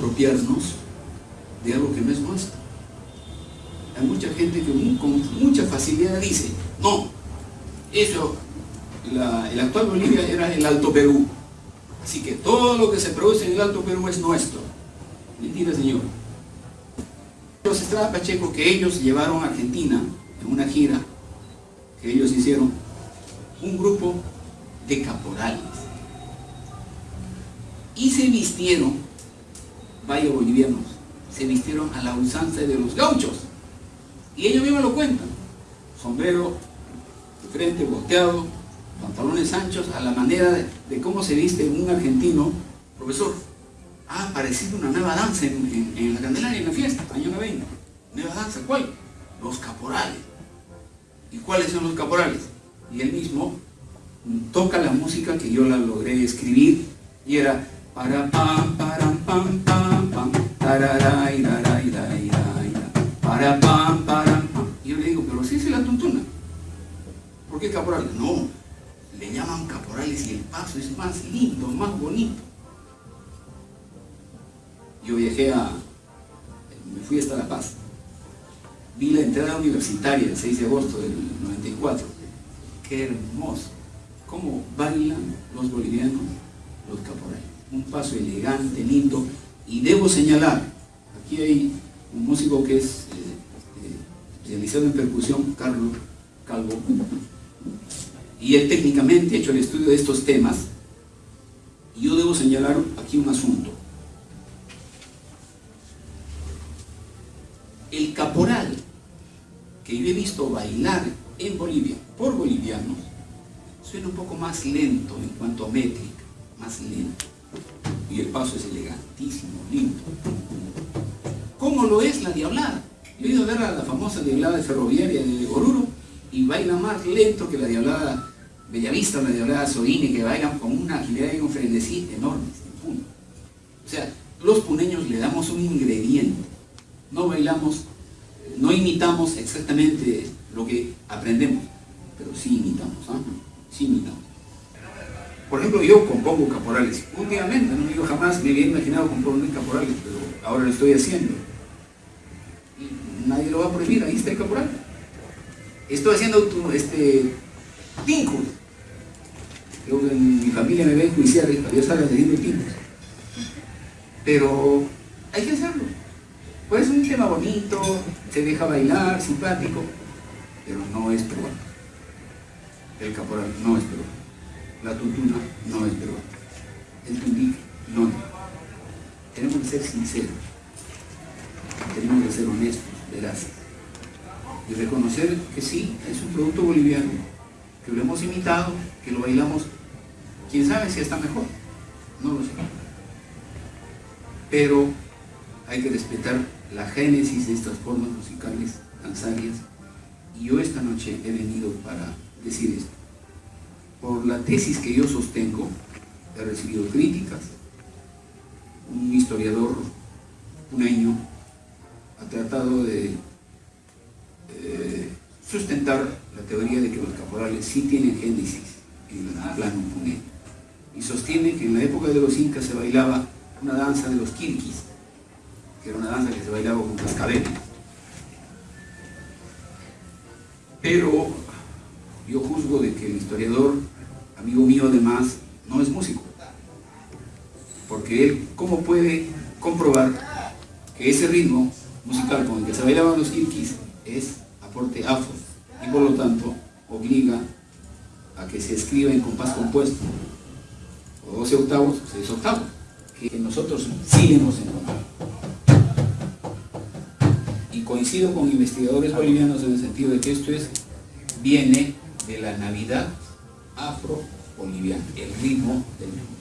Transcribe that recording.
apropiarnos de algo que no es nuestro. Hay mucha gente que con mucha facilidad dice, no, eso, el actual Bolivia era el Alto Perú, así que todo lo que se produce en el Alto Perú es nuestro. Mentira, señor. Los Estrada Pacheco que ellos llevaron a Argentina en una gira que ellos hicieron, un grupo de caporales. Y se vistieron, vaya bolivianos, se vistieron a la usanza de los gauchos. Y ellos mismos lo cuentan. Sombrero de frente, volteado, pantalones anchos, a la manera de, cómo se viste un argentino. Profesor, ha aparecido una nueva danza en, la Candelaria, en la fiesta, año 90. Nueva danza, ¿cuál? Los caporales. ¿Y cuáles son los caporales? Y él mismo toca la música que yo la logré escribir y era para pam, para pam, Y yo le digo, pero si es la tuntuna. ¿Por qué caporales? No, le llaman caporales y el paso es más lindo, más bonito. Yo viajé a, me fui hasta La Paz. Vi la entrada universitaria el 6 de agosto del 94. Qué hermoso. Cómo bailan los bolivianos los caporales. Un paso elegante, lindo. Y debo señalar, aquí hay un músico que es eh, eh, especializado en percusión, Carlos Calvo, y él técnicamente ha hecho el estudio de estos temas. Y yo debo señalar aquí un asunto. El caporal que yo he visto bailar en Bolivia por bolivianos suena un poco más lento en cuanto a métrica, más lento. Y el paso es elegantísimo, lindo. ¿Cómo lo es la diablada? Yo he ido a ver a la famosa diablada ferroviaria de Oruro y baila más lento que la diablada Bellavista o la diablada Soini, que bailan con una agilidad y un frenesí enormes O sea, los puneños le damos un ingrediente. No bailamos, no imitamos exactamente lo que aprendemos, pero sí imitamos. ¿ah? Sí imitamos. Por ejemplo, yo compongo caporales. Últimamente, no digo jamás me había imaginado componer caporales, pero ahora lo estoy haciendo. Y nadie lo va a prohibir, ahí está el caporal. Estoy haciendo este, tincos. Creo en mi familia me ven juiciar, yo salgo haciendo tincos. Pero hay que hacerlo. Pues es un tema bonito, se deja bailar, simpático, pero no es peruano. El caporal no es peruano. La tuntuna no es peruano. El tundique no. Tenemos que ser sinceros. Tenemos que ser honestos, veraces. Y reconocer que sí, es un producto boliviano, que lo hemos imitado, que lo bailamos, quién sabe si está mejor, no lo sé. Pero hay que respetar la génesis de estas formas musicales danzarias y yo esta noche he venido para decir esto. Por la tesis que yo sostengo, he recibido críticas, un historiador un año ha tratado de eh, sustentar la teoría de que los caporales sí tienen génesis en el plano puné y sostiene que en la época de los incas se bailaba una danza de los kirquis que era una danza que se bailaba con cascabeles. Pero yo juzgo de que el historiador, amigo mío además, no es músico. Porque él, ¿cómo puede comprobar que ese ritmo musical con el que se bailaban los kirkis es aporte afro y por lo tanto obliga a que se escriba en compás compuesto o 12 octavos o 6 octavos que nosotros sí hemos encontrado coincido con investigadores bolivianos en el sentido de que esto es, viene de la Navidad afro-boliviana, el ritmo del mundo.